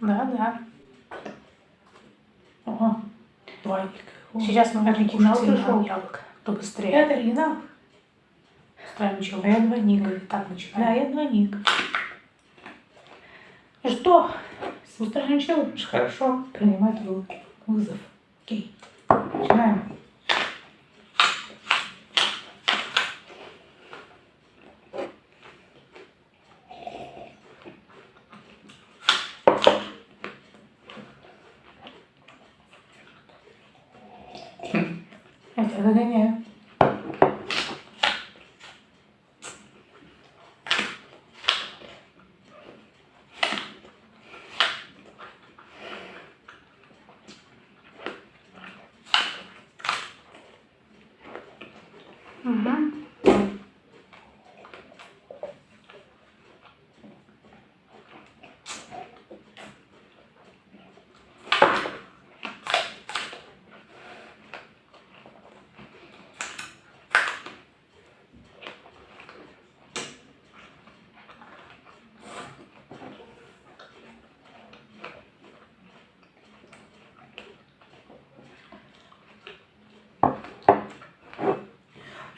Да, да. Ого, Двойник. сейчас мы оригинал пришел. Яблоко. То быстрее. Это оригинал. Ставим чего? А я двойник. Так, Да, начинаем. я двойник. Что? Устраиваем челлендж? Хорошо. Принимаю твой вызов. Окей. Начинаем. Я догоняю. Угу.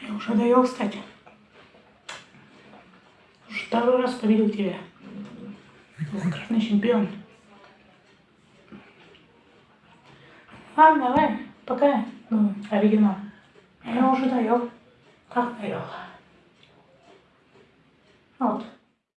Я уже доел, кстати. Второй раз победил тебя. Двукратный чемпион. Ладно, давай, пока. Ну, оригинал. Я уже доел. Как доел? Вот.